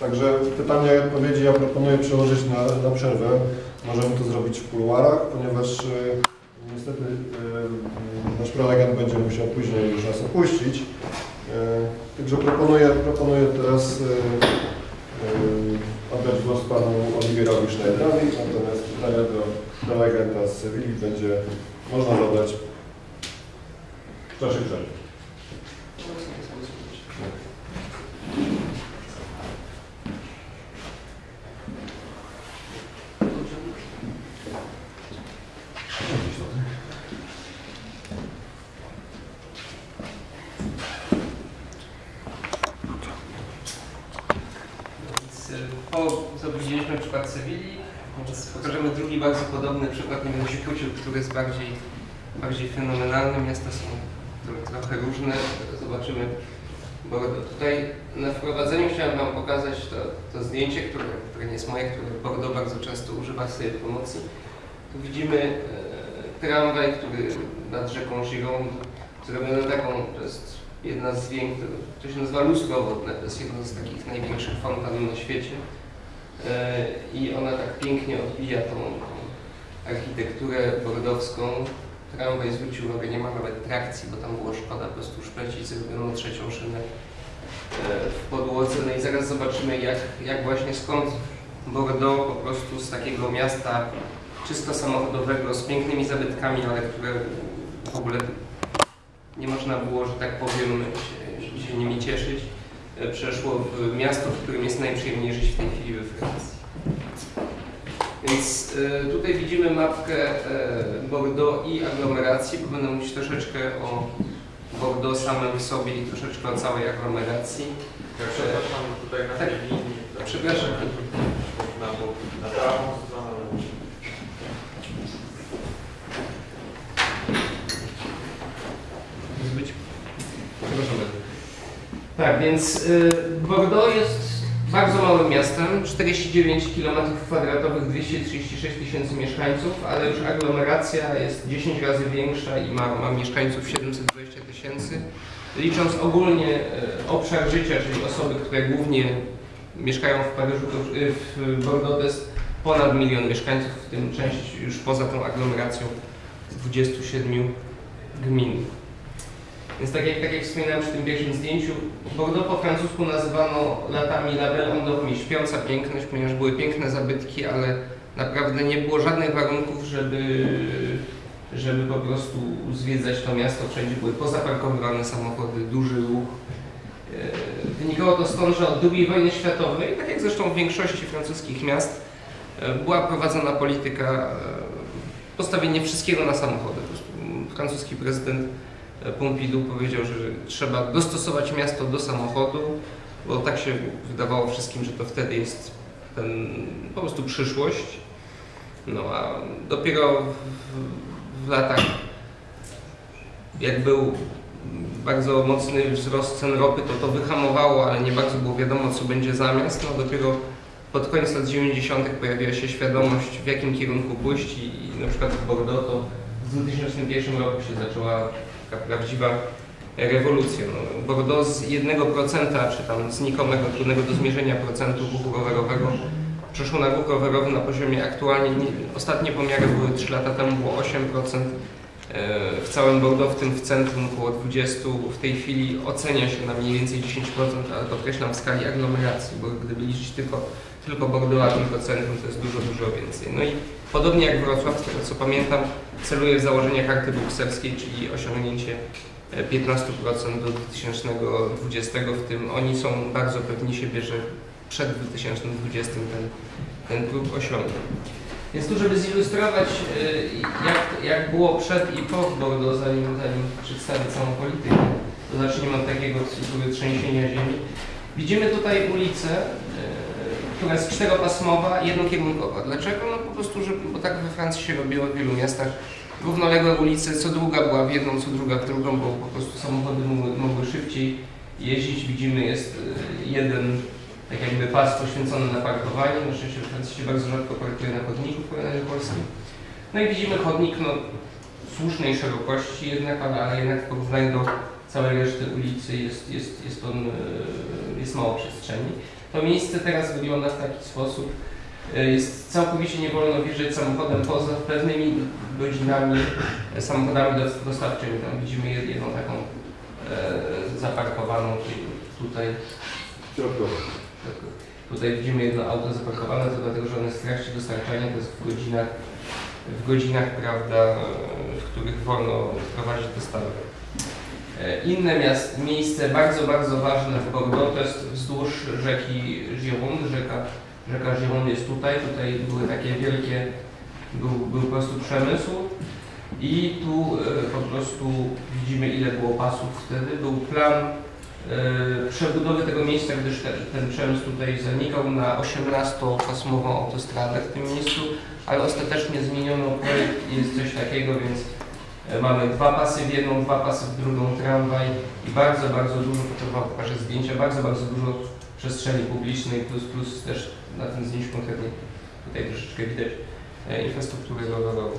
Także pytania i odpowiedzi ja proponuję przełożyć na, na przerwę. Możemy to zrobić w kuluarach, ponieważ y, niestety y, nasz prelegent będzie musiał później już nas opuścić. Y, także proponuję, proponuję teraz oddać głos panu Oliwierowi Schneiderowi, natomiast pytania do prelegenta z Sewilli będzie można zadać w czasie przerwy. Więc, y, Po co widzieliśmy przykład Sewilli, pokażemy drugi bardzo podobny przykład, nie będę się który jest bardziej, bardziej fenomenalny. Miasta są tro- trochę różne, zobaczymy. Bo tutaj na wprowadzeniu chciałem Wam pokazać to, to zdjęcie, które, które nie jest moje, które Bordeaux bardzo często używa w swojej promocji. Tu widzimy e, tramwaj, który nad rzeką Gironde, zrobiono taką, to jest jedna z większych, to się nazywa lustro to jest jedna z takich największych fontan na świecie. E, I ona tak pięknie odbija tą, architekturę bordowską. Tramwaj zwrócił uwagę, nie ma nawet trakcji, bo tam było szkoda po prostu szplecić, zrobiono trzecią szynę e, w podłodze. No i zaraz zobaczymy, jak, jak właśnie skąd Bordeaux po prostu z takiego miasta czysto samochodowego, z pięknymi zabytkami, ale które w ogóle nie można było, że tak powiem, się, się nimi cieszyć, e, przeszło w miasto, w którym jest najprzyjemniej żyć w tej chwili we Francji. Więc e, tutaj widzimy mapkę e, Bordeaux i aglomeracji, bo będę mówić troszeczkę o Bordeaux samym sobie i troszeczkę o całej aglomeracji. Ja przepraszam tutaj na Tak. tej linii. tak, Przepraszam. Na, na prawą stronę. Być. Przepraszam bardzo. Tak, więc y, Bordeaux jest bardzo małym miastem, 49 km2, 236 tysięcy mieszkańców, ale już aglomeracja jest 10 razy większa i ma, ma mieszkańców 720 tysięcy. Licząc ogólnie y, obszar życia, czyli osoby, które głównie mieszkają w Paryżu, y, w Bordeaux to jest ponad milion mieszkańców, w tym część już poza tą aglomeracją z 27 gmin. Więc tak jak, tak jak wspominałem przy tym pierwszym zdjęciu, Bordeaux po francusku nazywano latami La Belle Endormie, śpiąca piękność, ponieważ były piękne zabytki, ale naprawdę nie było żadnych warunków, żeby, żeby po prostu zwiedzać to miasto. Wszędzie były pozaparkowywane samochody, duży ruch. E, Wynikało to stąd, że od II wojny światowej, tak jak zresztą w większości francuskich miast, e, była prowadzona polityka e, postawienie wszystkiego na samochody. Francuski prezydent Pompidou powiedział, że trzeba dostosować miasto do samochodu, bo tak się wydawało wszystkim, że to wtedy jest ten, po prostu przyszłość. No a dopiero w, w latach, jak był bardzo mocny wzrost cen ropy, to to wyhamowało, ale nie bardzo było wiadomo, co będzie zamiast. No dopiero pod koniec lat 90. pojawiła się świadomość, w jakim kierunku pójść i, i na przykład w Bordeaux to w 2001 roku się zaczęła taka prawdziwa rewolucja. No, Bordeaux z 1% czy tam znikomego, trudnego do zmierzenia procentu ruchu rowerowego przeszło na ruch rowerowy na poziomie aktualnie, nie, ostatnie pomiary były 3 lata temu, było 8%. e, W całym Bordeaux, w tym w centrum około 20%, w tej chwili ocenia się na mniej więcej 10%, ale podkreślam w skali aglomeracji, bo gdyby liczyć tylko, tylko Bordeaux, a tylko centrum, to jest dużo, dużo więcej. No i podobnie jak Wrocław, z tego co pamiętam, celuje w założenie karty brukselskiej, czyli osiągnięcie e, 15% do 2020, w tym oni są bardzo pewni siebie, że przed 2020 ten, ten próg osiągną. Więc tu, żeby zilustrować, e, jak, jak było przed i po Bordeaux, zanim, zanim przedstawię całą politykę, to zacznijmy od takiego cyklu trzęsienia ziemi. Widzimy tutaj ulicę, e, która jest czteropasmowa, jednokierunkowa. Dlaczego? No po prostu, że, bo tak we Francji się robiło w wielu miastach. Równoległe ulice, co druga była w jedną, co druga w drugą, bo po prostu samochody mogły, mogły szybciej jeździć. Widzimy, jest e, jeden tak jakby pas poświęcony na parkowanie. Na szczęście w Francji się bardzo rzadko parkuje na chodniku w porównaniu do Polski. No i widzimy chodnik no, słusznej szerokości jednak, ale, ale jednak w porównaniu do całej reszty ulicy jest, jest, jest, on, e, jest mało przestrzeni. To miejsce teraz wygląda w taki sposób, e, jest całkowicie nie wolno wjeżdżać samochodem poza pewnymi godzinami e, samochodami dos- dostawczymi. Tam widzimy jed- jedną taką e, zaparkowaną czyli tutaj. Środkowo. Tutaj widzimy jedno auto zaparkowane, to dlatego, że jest w trakcie dostarczania, to jest w godzinach, w godzinach prawda, e, w których wolno prowadzić dostawę. E, Inne miast, miejsce bardzo, bardzo ważne w Bordeaux to jest wzdłuż rzeki Gironde. Rzeka, rzeka Gironde jest tutaj. Tutaj były takie wielkie, był, był po prostu przemysł. I tu e, po prostu widzimy ile było pasów wtedy. Był plan e, przebudowy tego miejsca, gdyż ten, ten przemysł tutaj zanikał na 18-pasmową autostradę w tym miejscu, ale ostatecznie zmieniono projekt jest coś takiego, więc mamy dwa pasy w jedną, dwa pasy w drugą tramwaj i bardzo, bardzo dużo, pokażę zdjęcia, bardzo, bardzo dużo przestrzeni publicznej, plus, plus też na tym zdjęciu konkretnie tutaj troszeczkę widać e, infrastrukturę rowerową.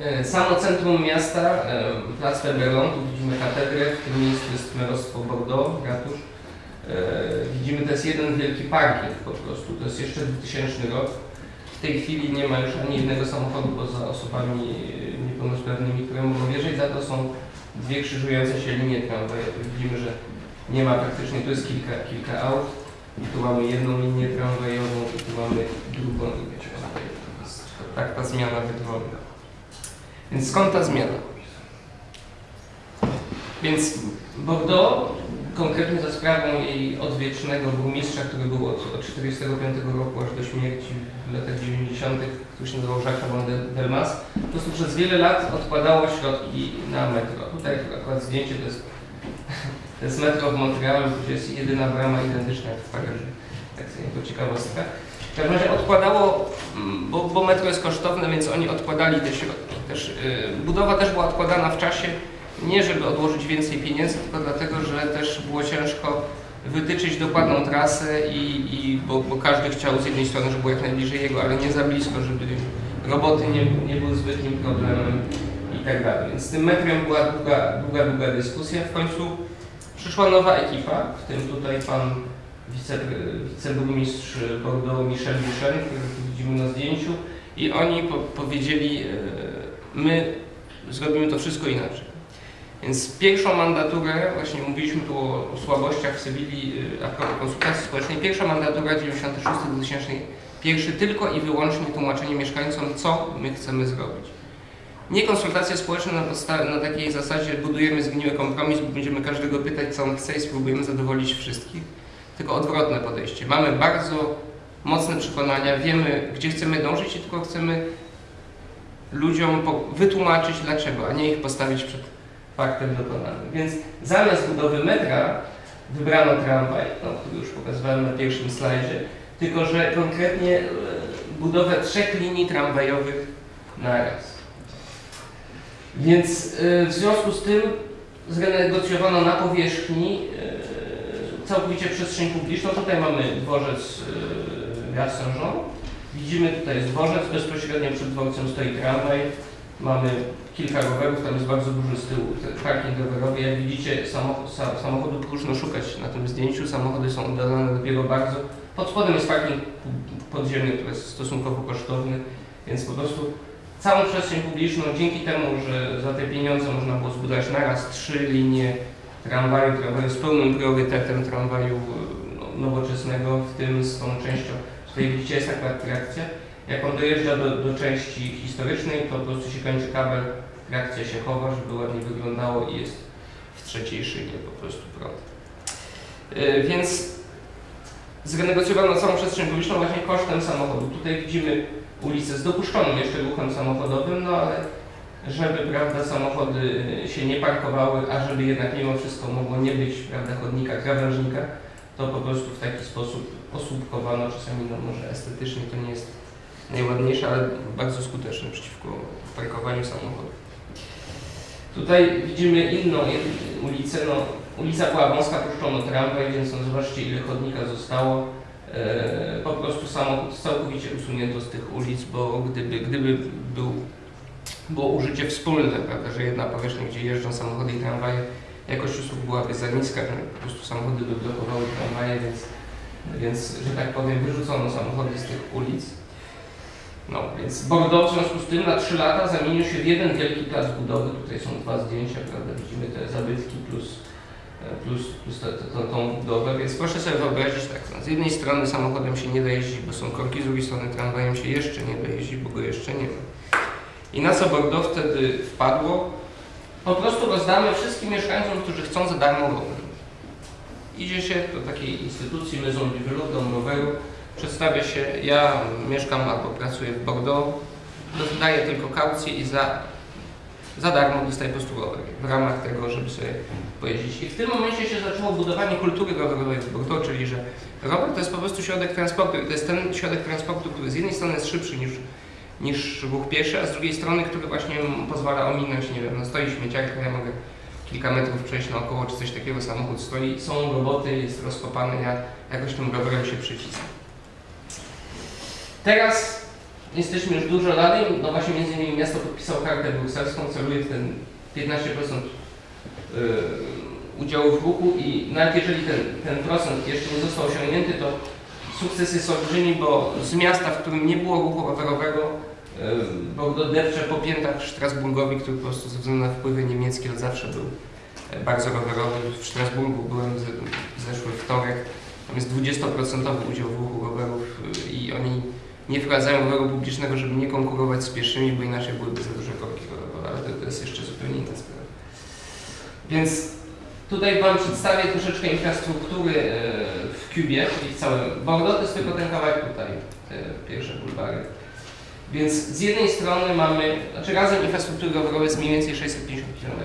E, Samo centrum miasta, e, plac Feberon, tu widzimy katedrę, w tym miejscu jest merostwo Bordeaux, ratusz. E, Widzimy, to jest jeden wielki parking po prostu, to jest jeszcze 2000 rok. W tej chwili nie ma już ani jednego samochodu poza osobami niepełnosprawnymi, które mogą wjeżdżać, za to są dwie krzyżujące się linie tramwajowe. Widzimy, że nie ma praktycznie, tu jest kilka, kilka aut, tu mamy jedną linię tramwajową i tu mamy drugą linię tramwajową. Tak ta zmiana wygląda. Więc skąd ta zmiana? Więc Bordeaux, konkretnie za sprawą jej odwiecznego burmistrza, który był od 1945 roku aż do śmierci w latach 90., który się nazywał Jacques von Del- Delmas, po prostu przez wiele lat odkładało środki na metro. Tutaj akurat zdjęcie to jest, to jest metro w Montrealu, gdzie jest jedyna brama identyczna jak w Paryżu. Tak sobie jako ciekawostka. W każdym razie odkładało, mm, bo, bo metro jest kosztowne, więc oni odkładali te środki. Też, yy, budowa też była odkładana w czasie, nie żeby odłożyć więcej pieniędzy, tylko dlatego, że też było ciężko wytyczyć dokładną trasę i, i bo, bo każdy chciał z jednej strony, żeby było jak najbliżej jego, ale nie za blisko, żeby roboty nie, nie były zbytnim problemem i tak dalej. Więc z tym metrem była długa, długa, długa dyskusja. W końcu przyszła nowa ekipa, w tym tutaj pan wice, wiceburmistrz Bordeaux Michel Duchen, który widzimy na zdjęciu i oni po, powiedzieli, e, my zrobimy to wszystko inaczej. Więc pierwszą mandaturę, właśnie mówiliśmy tu o, o słabościach w Sewilli y, a propos konsultacji społecznej, pierwsza mandatura 96-2001 tylko i wyłącznie tłumaczenie mieszkańcom, co my chcemy zrobić. Nie konsultacje społeczne na, na takiej zasadzie budujemy zgniły kompromis, będziemy każdego pytać, co on chce i spróbujemy zadowolić wszystkich, tylko odwrotne podejście. Mamy bardzo mocne przekonania, wiemy, gdzie chcemy dążyć i tylko chcemy ludziom wytłumaczyć dlaczego, a nie ich postawić przed faktem dokonanym. Więc zamiast budowy metra wybrano tramwaj, no, który już pokazywałem na pierwszym slajdzie, tylko że konkretnie e, budowę trzech linii tramwajowych na raz. Więc e, w związku z tym zrenegocjowano na powierzchni e, całkowicie przestrzeń publiczną. Tutaj mamy dworzec Gare. Widzimy, tutaj jest dworzec, bezpośrednio przed dworcem stoi tramwaj. Mamy kilka rowerów, tam jest bardzo duży z tyłu parking rowerowy. Jak widzicie, samochód, sa, samochodu próżno szukać na tym zdjęciu. Samochody są oddalone dopiero bardzo. Pod spodem jest parking podziemny, który jest stosunkowo kosztowny, więc po prostu całą przestrzeń publiczną, dzięki temu, że za te pieniądze można było zbudować naraz trzy linie tramwaju, tramwaju z pełnym priorytetem tramwaju e, no, nowoczesnego, w tym z tą częścią, tutaj widzicie jest taka trakcja. Jak on dojeżdża do, do części historycznej, to po prostu się kończy kabel, trakcja się chowa, żeby ładnie wyglądało i jest w trzeciej szynie po prostu prąd. Yy, więc zrenegocjowano całą przestrzeń publiczną właśnie kosztem samochodu. Tutaj widzimy ulicę z dopuszczonym jeszcze ruchem samochodowym, no ale żeby prawda, samochody się nie parkowały, a żeby jednak mimo wszystko mogło nie być prawda, chodnika, krawężnika, to po prostu w taki sposób osłupkowano, czasami no może estetycznie to nie jest najładniejsze, ale bardzo skuteczne przeciwko parkowaniu samochodów. Tutaj widzimy inną ulicę, no ulica była wąska, puszczono tramwaj, więc no zobaczcie ile chodnika zostało. E, po prostu samochód całkowicie usunięto z tych ulic, bo gdyby, gdyby był było użycie wspólne, prawda, że jedna powierzchnia, gdzie jeżdżą samochody i tramwaje, jakość usług byłaby za niska, po prostu samochody by blokowały tramwaje, więc, więc że tak powiem, wyrzucono samochody z tych ulic. No, więc Bordeaux w związku z tym na 3 lata zamienił się w jeden wielki plac budowy. Tutaj są dwa zdjęcia, prawda? Widzimy te zabytki plus, e, plus, plus tą budowę. Więc proszę sobie wyobrazić tak, no, z jednej strony samochodem się nie da jeździć, bo są korki, z drugiej strony tramwajem się jeszcze nie da jeździć, bo go jeszcze nie ma. I na co Bordeaux wtedy wpadło? Po prostu rozdamy wszystkim mieszkańcom, którzy chcą za darmo rower. Idzie się do takiej instytucji Maison du Vélo, Dom Roweru, przedstawia się, ja mieszkam albo pracuję w Bordeaux, dostaję tylko kaucję i za, za darmo dostaję po prostu rower w ramach tego, żeby sobie pojeździć. I w tym momencie się zaczęło budowanie kultury rowerowej w Bordeaux, czyli że rower to jest po prostu środek transportu to jest ten środek transportu, który z jednej strony jest szybszy niż, niż ruch pieszy, a z drugiej strony, który właśnie pozwala ominąć, nie wiem, no stoi śmieciarka, ja mogę kilka metrów przejść naokoło, czy coś takiego, samochód stoi, są roboty, jest rozkopany, ja jakoś tym rowerem się przycisnę. Teraz jesteśmy już dużo dalej, no właśnie między innymi miasto podpisało kartę brukselską, celuje ten 15% yy, udziału w ruchu i nawet jeżeli ten, ten procent jeszcze nie został osiągnięty, to sukces jest olbrzymi, bo z miasta, w którym nie było ruchu rowerowego, yy, Bordeaux depcze po piętach Strasburgowi, który po prostu ze względu na wpływy niemieckie od zawsze był e, bardzo rowerowy. W Strasburgu byłem w zeszły wtorek, tam jest 20% udział w ruchu rowerów yy, i oni nie wprowadzają roweru publicznego, żeby nie konkurować z pieszymi, bo inaczej byłyby za duże korki ale to, to jest jeszcze zupełnie inna sprawa. Więc tutaj Wam przedstawię troszeczkę infrastruktury e, w Kubie, czyli w całym Bordeaux, to jest tylko ten kawałek tutaj, te pierwsze bulwary. Więc z jednej strony mamy, znaczy razem infrastruktury rowerowej jest mniej więcej 650 km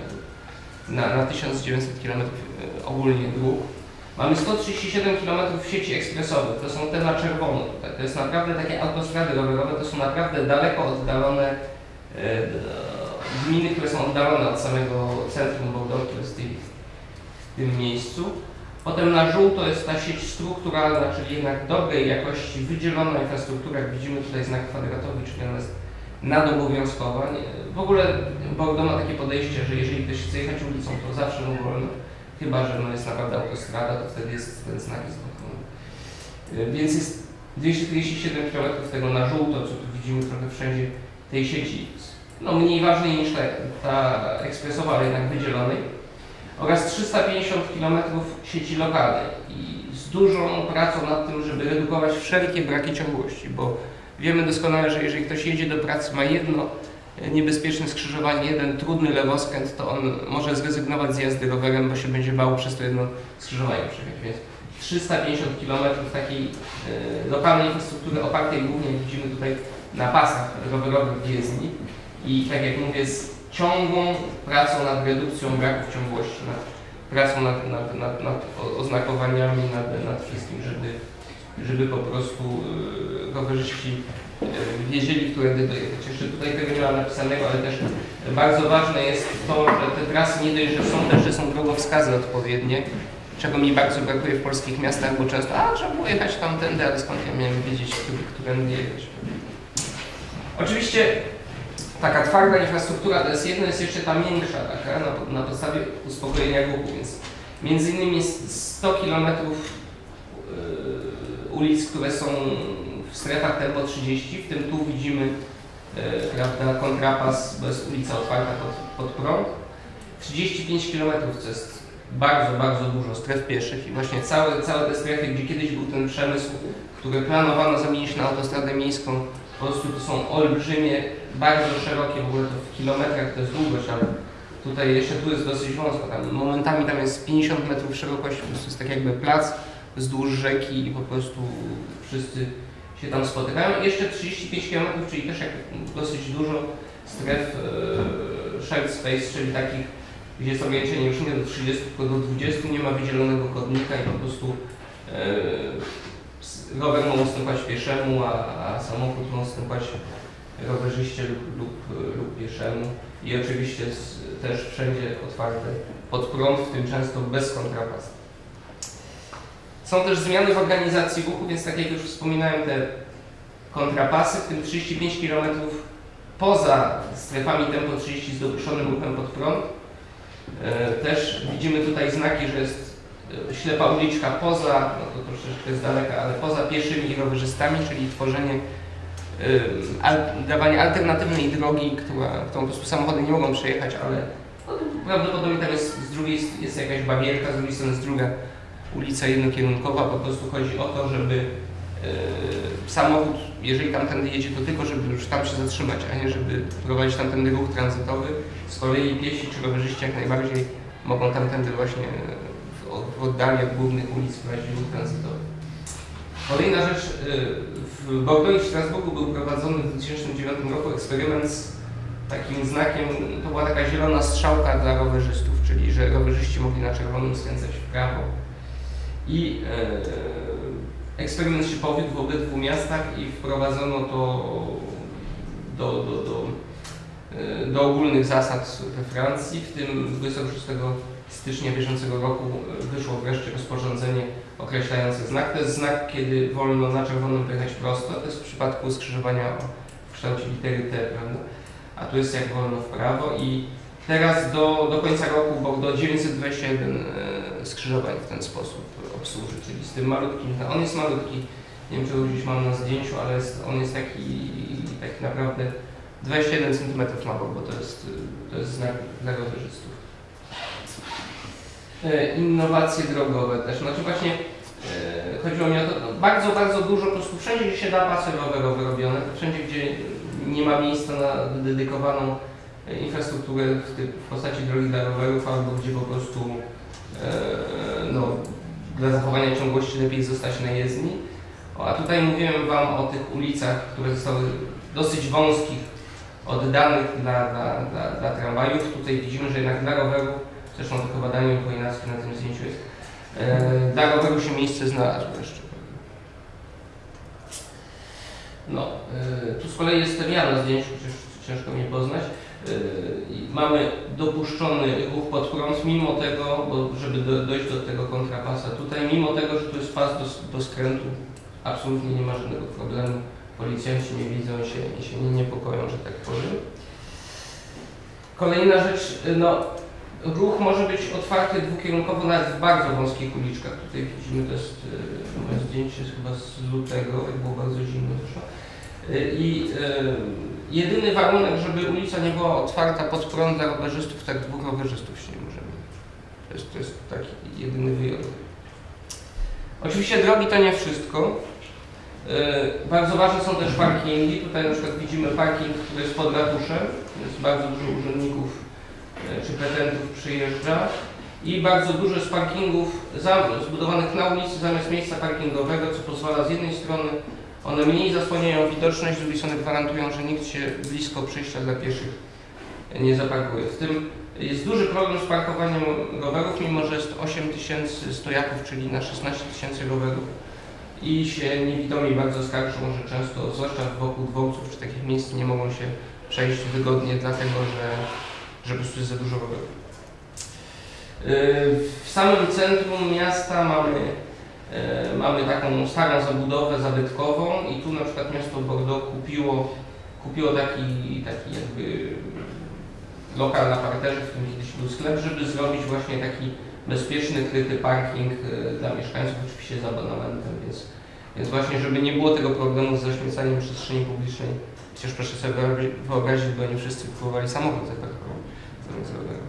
na, na 1900 km e, ogólnie dróg. Mamy 137 km sieci ekspresowych, to są te na czerwono tutaj. To jest naprawdę takie autostrady rowerowe, to są naprawdę daleko oddalone e, gminy, które są oddalone od samego centrum Bordeaux, które jest w, tym miejscu. Potem na żółto jest ta sieć strukturalna, czyli jednak dobrej jakości, wydzielona infrastruktura, jak widzimy tutaj znak kwadratowy, czyli ona jest nadobowiązkowa. W ogóle Bordeaux ma takie podejście, że jeżeli ktoś chce jechać ulicą, to zawsze mu wolno. Chyba, że no jest naprawdę autostrada, to wtedy jest ten znak jest. Y, Więc jest 247 km tego na żółto, co tu widzimy trochę wszędzie tej sieci. No mniej ważnej niż ta, ta ekspresowa, ale jednak wydzielonej. Oraz 350 km sieci lokalnej. I z dużą pracą nad tym, żeby redukować wszelkie braki ciągłości, bo wiemy doskonale, że jeżeli ktoś jedzie do pracy, ma jedno e, niebezpieczne skrzyżowanie, jeden trudny lewoskręt, to on może zrezygnować z jazdy rowerem, bo się będzie bał przez to jedno skrzyżowanie przejechać. Więc 350 km takiej e, lokalnej infrastruktury opartej głównie, widzimy tutaj, na pasach rowerowych w jezdni i tak jak mówię, z ciągłą pracą nad redukcją braków ciągłości, nad pracą nad, nad, nad, nad oznakowaniami, nad, nad wszystkim, żeby, żeby po prostu e, rowerzyści wiedzieli, którędy dojechać. Jeszcze tutaj tego nie ma napisanego, ale też bardzo ważne jest to, że te trasy nie dość, że są też, że są drogowskazy odpowiednie, czego mi bardzo brakuje w polskich miastach, bo często, a trzeba było jechać tamtędy, ale skąd ja miałem wiedzieć, którędy jechać. Oczywiście taka twarda infrastruktura to jest jedno, jest jeszcze ta miększa taka, na, na podstawie uspokojenia ruchu, więc między innymi jest 100 km ulic, które są w strefach tempo 30, w tym tu widzimy e, prawda, kontrapas, bo jest ulica otwarta pod, pod prąd. 35 km to jest bardzo, bardzo dużo stref pieszych i właśnie całe, całe te strefy, gdzie kiedyś był ten przemysł, który planowano zamienić na autostradę miejską, po prostu to są olbrzymie, bardzo szerokie, w ogóle to w kilometrach to jest długość, ale tutaj jeszcze tu jest dosyć wąsko, tam momentami tam jest 50 metrów szerokości, po prostu jest tak jakby plac wzdłuż rzeki i po prostu wszyscy się tam spotykają. I jeszcze 35 km, czyli też jak dosyć dużo stref e, shared space, czyli takich, gdzie ograniczenie już nie do 30, tylko do 20, nie ma wydzielonego chodnika i po prostu e, rower może ustępować pieszemu, a, a samochód może ustępować rowerzyście lub, lub, lub pieszemu. I oczywiście s- też wszędzie otwarte pod prąd, w tym często bez kontrapasu. Są też zmiany w organizacji ruchu, więc tak jak już wspominałem, te kontrapasy, w tym 35 km poza strefami tempo 30 z dopuszczonym ruchem pod prąd. E, Też widzimy tutaj znaki, że jest e, ślepa uliczka poza, no to troszeczkę z daleka, ale poza pieszymi i rowerzystami, czyli tworzenie, e, al, dawanie alternatywnej drogi, która, którą po prostu samochody nie mogą przejechać, ale no, prawdopodobnie tam jest z drugiej jest jakaś barierka, z drugiej strony jest druga ulica jednokierunkowa, po prostu chodzi o to, żeby e, samochód, jeżeli tamtędy jedzie, to tylko żeby już tam się zatrzymać, a nie żeby prowadzić tamtędy ruch tranzytowy. Z kolei piesi czy rowerzyści jak najbardziej mogą tamtędy właśnie w, oddali od głównych ulic prowadzić ruch tranzytowy. Kolejna rzecz, y, w Bordeaux i w Strasburgu był prowadzony w 2009 roku eksperyment z takim znakiem, to była taka zielona strzałka dla rowerzystów, czyli że rowerzyści mogli na czerwonym skręcać w prawo. I e, eksperyment się powiódł w obydwu miastach i wprowadzono to do, do, do, e, do ogólnych zasad we Francji. W tym 26 stycznia bieżącego roku e, wyszło wreszcie rozporządzenie określające znak. To jest znak, kiedy wolno na czerwonym pojechać prosto. To jest w przypadku skrzyżowania w kształcie litery T, prawda? A tu jest jak wolno w prawo i teraz do, do końca roku Bordeaux 921 e, skrzyżowań w ten sposób obsłuży, czyli z tym malutkim, on jest malutki, nie wiem czy go gdzieś mam na zdjęciu, ale jest, on jest taki, taki naprawdę 21 cm ma bo to jest, to jest znak dla rowerzystów. E, Innowacje drogowe też, znaczy właśnie e, chodziło mi o to, no, bardzo, bardzo dużo, po prostu wszędzie gdzie się da pasy rowerowe robione, wszędzie gdzie nie ma miejsca na dedykowaną e, infrastrukturę w, w postaci drogi dla rowerów albo gdzie po prostu no, dla zachowania ciągłości lepiej zostać na jezdni. A tutaj mówiłem Wam o tych ulicach, które zostały dosyć wąskich, oddanych dla, dla, dla, dla tramwajów. Tutaj widzimy, że jednak dla rowerów, zresztą to chyba Daniel Chojnacki na tym zdjęciu jest, e, dla roweru się miejsce znalazło jeszcze. No, e, tu z kolei jestem ja na zdjęciu, przecież ciężko mnie poznać. I mamy dopuszczony ruch pod prąd, mimo tego, bo żeby do, dojść do tego kontrapasa tutaj, mimo tego, że tu jest pas do, do skrętu, absolutnie nie ma żadnego problemu. Policjanci nie widzą się i się nie niepokoją, że tak powiem. Kolejna rzecz, y, no, ruch może być otwarty dwukierunkowo nawet w bardzo wąskich uliczkach. Tutaj widzimy, to jest y, moje zdjęcie jest chyba z lutego, jak było bardzo zimno zresztą. Y, I y, jedyny warunek, żeby ulica nie była otwarta pod prąd dla rowerzystów, tak dwóch rowerzystów się nie możemy. To jest, to jest taki jedyny wyjątek. Oczywiście drogi to nie wszystko. Y, Bardzo ważne są też parkingi. Tutaj na przykład widzimy parking, który jest pod ratuszem. Jest bardzo dużo urzędników y, czy petentów przyjeżdża. I bardzo dużo jest parkingów zbudowanych na ulicy zamiast miejsca parkingowego, co pozwala z jednej strony one mniej zasłaniają widoczność, z drugiej strony gwarantują, że nikt się blisko przejścia dla pieszych nie zaparkuje. W tym jest duży problem z parkowaniem rowerów, mimo że jest 8 tysięcy stojaków, czyli na 16 tysięcy rowerów. I się niewidomi bardzo skarżą, że często, zwłaszcza wokół dworców czy takich miejsc, nie mogą się przejść wygodnie, dlatego że, że po prostu jest za dużo rowerów. Yy, W samym centrum miasta mamy Mamy taką starą zabudowę zabytkową i tu na przykład miasto Bordeaux kupiło, kupiło taki, taki jakby lokal na parterze, w którym kiedyś był sklep, żeby zrobić właśnie taki bezpieczny, kryty parking e, dla mieszkańców, oczywiście z abonamentem, więc, więc właśnie, żeby nie było tego problemu z zaśmiecaniem przestrzeni publicznej, chociaż proszę sobie wyobrazi- wyobrazić, bo nie wszyscy próbowali samochód zamiast roweru.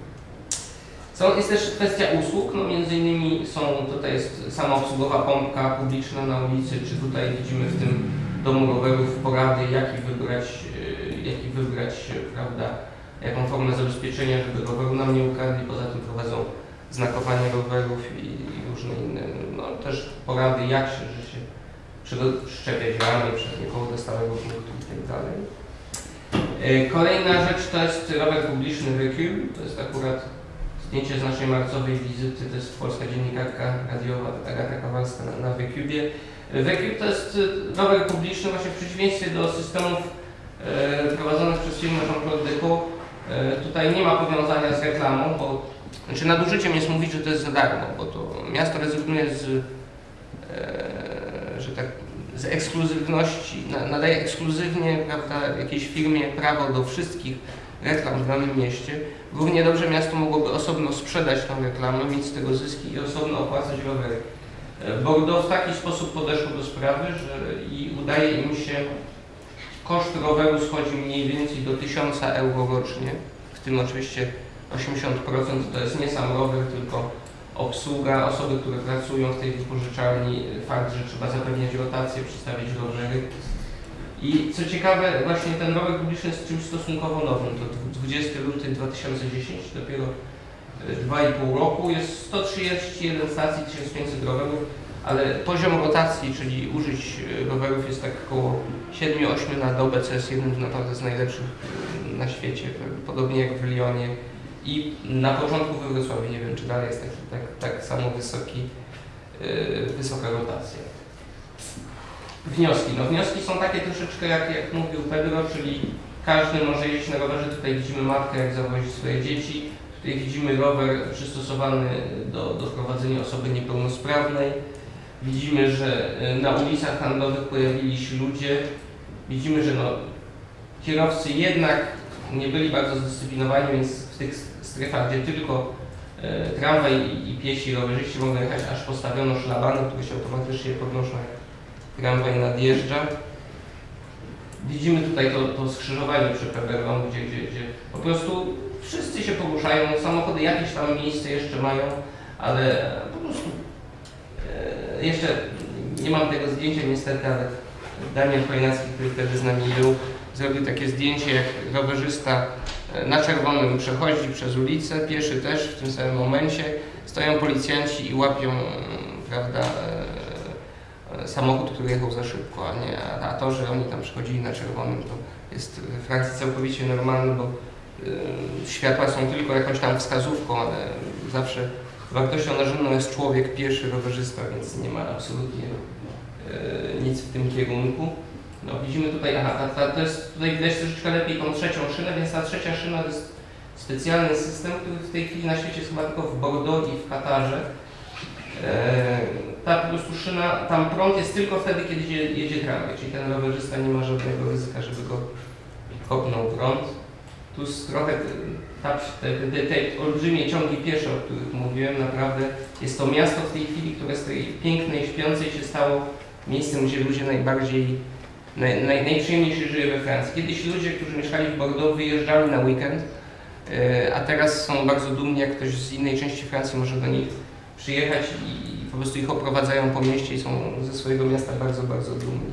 Są, jest też kwestia usług, no między innymi są, tutaj jest samoobsługowa pompka publiczna na ulicy, czy tutaj widzimy w tym domu rowerów porady, jaki wybrać, e, jaki wybrać, e, prawda, jaką formę zabezpieczenia, żeby roweru nam nie ukradli, poza tym prowadzą znakowanie rowerów i, i różne inne, no też porady, jak się, że się szczepiać ramy przed niekoło do stałego punktu i tak dalej. E, Kolejna rzecz to jest rower publiczny Recul, to jest akurat zdjęcie z naszej marcowej wizyty, to jest polska dziennikarka radiowa Agata Kowalska na, na. Wecube to jest y, rower publiczny właśnie w przeciwieństwie do systemów e, prowadzonych przez firmę Jean-Claude. E, tutaj nie ma powiązania z reklamą, bo znaczy nadużyciem jest mówić, że to jest za darmo, bo to miasto rezygnuje z, e, że tak z ekskluzywności, na- nadaje ekskluzywnie prawda, jakiejś firmie prawo do wszystkich reklam w danym mieście, równie dobrze miasto mogłoby osobno sprzedać tę reklamę, mieć z tego zyski i osobno opłacać rowery. E, Bordeaux w taki sposób podeszło do sprawy, że i udaje im się, koszt roweru schodzi mniej więcej do 1000 euro rocznie, w tym oczywiście 80% to jest nie sam rower, tylko obsługa, osoby, które pracują w tej wypożyczalni, fakt, że trzeba zapewniać rotację, przystawić rowery. I co ciekawe, właśnie ten rower publiczny jest czymś stosunkowo nowym. To 20 luty 2010, dopiero e, 2,5 roku. Jest 131 stacji, 1500 rowerów, ale poziom rotacji, czyli użyć e, rowerów jest tak około 7-8 na dobę, co jest jednym naprawdę z najlepszych e, na świecie, podobnie jak w Lyonie. I na początku we Wrocławiu, nie wiem czy dalej jest taki, tak, tak samo wysoki, wysoka rotacja. Wnioski. No wnioski są takie troszeczkę jak, jak mówił Pedro, czyli każdy może jeździć na rowerze. Tutaj widzimy matkę jak zawozi swoje dzieci. Tutaj widzimy rower przystosowany do, do prowadzenia osoby niepełnosprawnej. Widzimy, że y, na ulicach handlowych pojawili się ludzie. Widzimy, że no, kierowcy jednak nie byli bardzo zdyscyplinowani, więc w tych strefach, gdzie tylko e, tramwaj i, i piesi rowerzyści mogą jechać, aż postawiono szlabany, które się automatycznie podnoszą, jak tramwaj nadjeżdża. Widzimy tutaj to, to skrzyżowanie przy gdzie, gdzie, gdzie po prostu wszyscy się poruszają, samochody jakieś tam miejsce jeszcze mają, ale po prostu e, jeszcze nie mam tego zdjęcia niestety, ale Daniel Chojnacki, który wtedy z nami był, zrobił takie zdjęcie, jak rowerzysta e, na czerwonym przechodzi przez ulicę, pieszy też w tym samym momencie. Stoją policjanci i łapią, mm, prawda, e, e, samochód, który jechał za szybko, a, nie, a- to, że oni tam przechodzili na czerwonym, to jest w Francji całkowicie normalne, bo e, światła są tylko jakąś tam wskazówką, ale zawsze wartością narzędną jest człowiek, pieszy, rowerzysta, więc nie ma absolutnie e, nic w tym kierunku. No widzimy tutaj, aha, ta, ta, to jest, tutaj widać troszeczkę lepiej tą trzecią szynę, więc ta trzecia szyna to jest specjalny system, który w tej chwili na świecie jest chyba tylko w Bordeaux i w Katarze. E, ta po prostu szyna, tam prąd jest tylko wtedy, kiedy jedzie, tramwaj, czyli ten rowerzysta nie ma żadnego ryzyka, żeby go kopnął prąd. Tu trochę ta, te, te, te olbrzymie ciągi piesze, o których mówiłem, naprawdę jest to miasto w tej chwili, które z tej pięknej, śpiącej się stało miejscem, gdzie ludzie najbardziej naj, naj, najprzyjemniej się żyje we Francji. Kiedyś ludzie, którzy mieszkali w Bordeaux, wyjeżdżali na weekend, e, a teraz są bardzo dumni, jak ktoś z innej części Francji może do nich przyjechać i, po prostu ich oprowadzają po mieście i są ze swojego miasta bardzo, bardzo dumni.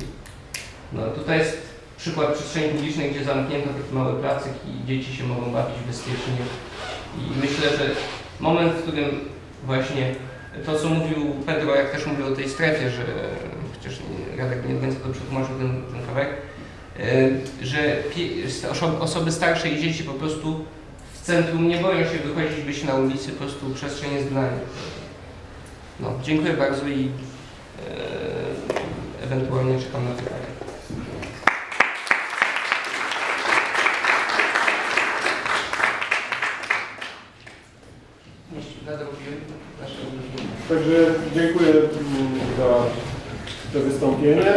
No, tutaj jest przykład przestrzeni publicznej, gdzie zamknięto taki mały placek i dzieci się mogą bawić bezpiecznie. I myślę, że moment, w którym właśnie to, co mówił Pedro, jak też mówił o tej strefie, że chociaż Radek nie do końca to przetłumaczył ten, ten kawałek, e, że osoby starsze i dzieci po prostu w centrum nie boją się wychodzić, być na ulicy, po prostu przestrzeń jest dla nich. No, dziękuję bardzo i e, ewentualnie czekam na pytania. Także dziękuję za to wystąpienie.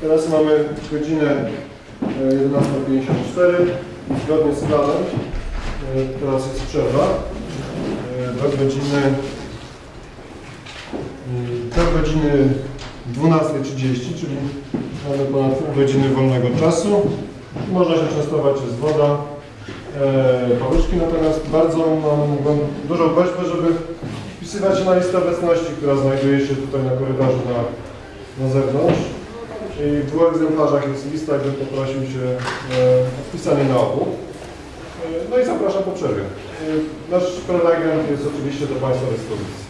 Teraz mamy godzinę e, 11.54 i zgodnie z planem e, teraz jest przerwa e, do godziny do godziny 12.30, czyli mamy ponad pół godziny wolnego czasu. Można się częstować, jest woda, e, paluszki, natomiast bardzo mam dużą prośbę, żeby wpisywać się na listę obecności, która znajduje się tutaj na korytarzu na, na zewnątrz. I w dwóch egzemplarzach jest lista, gdzie poprosił się e, o wpisanie na obu. E, no i zapraszam po przerwie. Nasz prelegent jest oczywiście do Państwa dyspozycji.